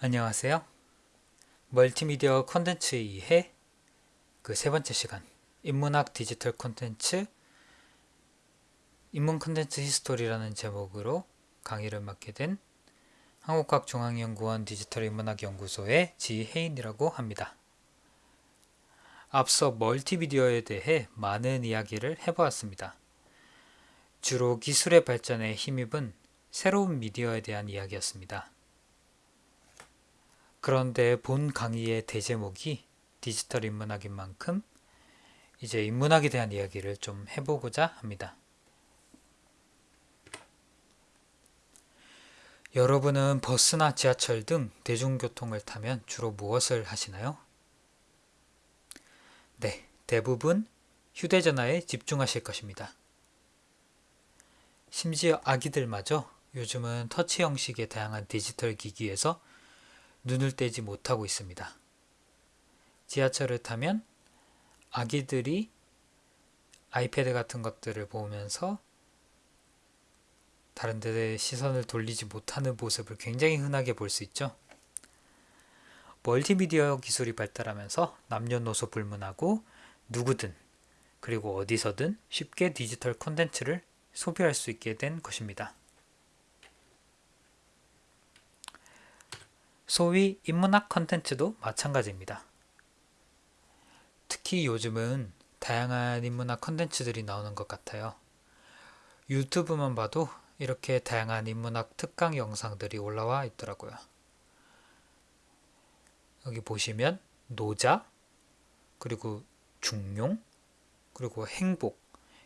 안녕하세요. 멀티미디어 컨텐츠 2회 그 세 번째 시간 인문학 디지털 콘텐츠 인문 콘텐츠 history라는 제목으로 강의를 맡게 된 한국학중앙연구원 디지털 인문학 연구소의 지혜인이라고 합니다. 앞서 멀티미디어에 대해 많은 이야기를 해보았습니다. 주로 기술의 발전에 힘입은 새로운 미디어에 대한 이야기였습니다. 그런데 본 강의의 대제목이 디지털 인문학인 만큼 이제 인문학에 대한 이야기를 좀 해보고자 합니다. 여러분은 버스나 지하철 등 대중교통을 타면 주로 무엇을 하시나요? 네, 대부분 휴대전화에 집중하실 것입니다. 심지어 아기들마저 요즘은 터치 형식의 다양한 디지털 기기에서 눈을 떼지 못하고 있습니다. 지하철을 타면 아기들이 아이패드 같은 것들을 보면서 다른 데 시선을 돌리지 못하는 모습을 굉장히 흔하게 볼 수 있죠. 멀티미디어 기술이 발달하면서 남녀노소 불문하고 누구든 그리고 어디서든 쉽게 디지털 콘텐츠를 소비할 수 있게 된 것입니다. 소위 인문학 컨텐츠도 마찬가지입니다. 특히 요즘은 다양한 인문학 컨텐츠들이 나오는 것 같아요. 유튜브만 봐도 이렇게 다양한 인문학 특강 영상들이 올라와 있더라고요. 여기 보시면 노자, 그리고 중용, 그리고 행복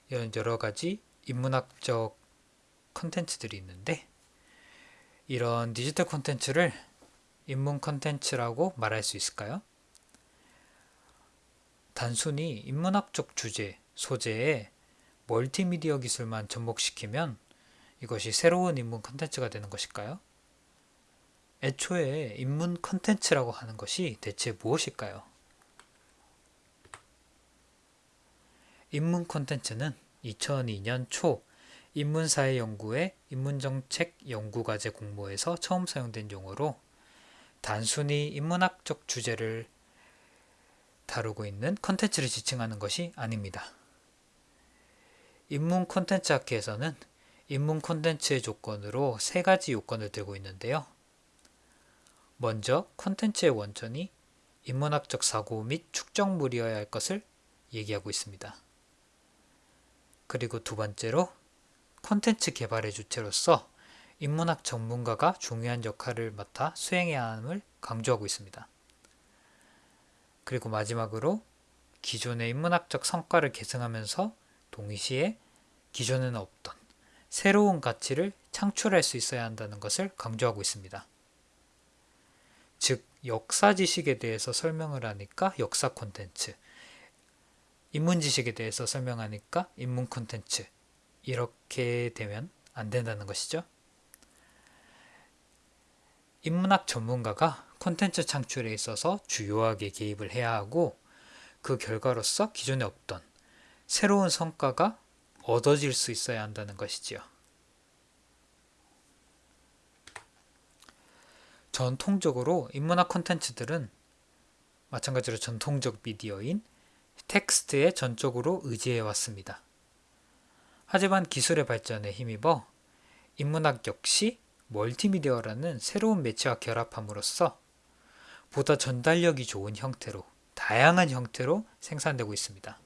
이런 여러 가지 인문학적 컨텐츠들이 있는데 이런 디지털 컨텐츠를 인문 컨텐츠라고 말할 수 있을까요? 단순히 인문학적 주제, 소재에 멀티미디어 기술만 접목시키면 이것이 새로운 인문 컨텐츠가 되는 것일까요? 애초에 인문 컨텐츠라고 하는 것이 대체 무엇일까요? 인문 컨텐츠는 2002년 초 인문사회 연구회 인문정책 연구과제 공모에서 처음 사용된 용어로 단순히 인문학적 주제를 다루고 있는 컨텐츠를 지칭하는 것이 아닙니다. 인문 콘텐츠 학회에서는 인문 콘텐츠의 조건으로 세 가지 요건을 들고 있는데요. 먼저 콘텐츠의 원천이 인문학적 사고 및 축적물이어야 할 것을 얘기하고 있습니다. 그리고 두 번째로 콘텐츠 개발의 주체로서 인문학 전문가가 중요한 역할을 맡아 수행해야 함을 강조하고 있습니다. 그리고 마지막으로 기존의 인문학적 성과를 계승하면서 동시에 기존에는 없던 새로운 가치를 창출할 수 있어야 한다는 것을 강조하고 있습니다. 즉 역사 지식에 대해서 설명을 하니까 역사 콘텐츠 인문 지식에 대해서 설명하니까 인문 콘텐츠 이렇게 되면 안 된다는 것이죠. 인문학 전문가가 콘텐츠 창출에 있어서 주요하게 개입을 해야 하고 그 결과로서 기존에 없던 새로운 성과가 얻어질 수 있어야 한다는 것이지요. 전통적으로 인문학 콘텐츠들은 마찬가지로 전통적 미디어인 텍스트에 전적으로 의지해 왔습니다. 하지만 기술의 발전에 힘입어 인문학 역시 멀티미디어라는 새로운 매체와 결합함으로써 보다 전달력이 좋은 형태로 다양한 형태로 생산되고 있습니다.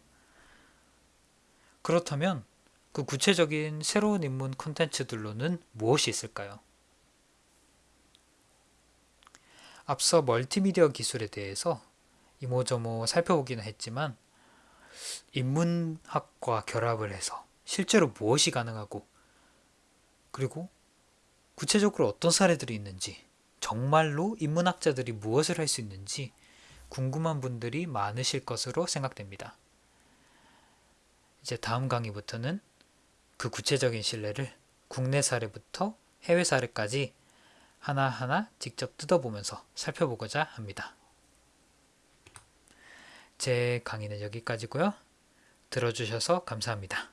그렇다면 그 구체적인 새로운 인문 콘텐츠들로는 무엇이 있을까요? 앞서 멀티미디어 기술에 대해서 이모저모 살펴보기는 했지만 인문학과 결합을 해서 실제로 무엇이 가능하고 그리고 구체적으로 어떤 사례들이 있는지 정말로 인문학자들이 무엇을 할 수 있는지 궁금한 분들이 많으실 것으로 생각됩니다. 이제 다음 강의부터는 그 구체적인 신뢰를 국내 사례부터 해외 사례까지 하나하나 직접 뜯어보면서 살펴보고자 합니다. 제 강의는 여기까지고요. 들어주셔서 감사합니다.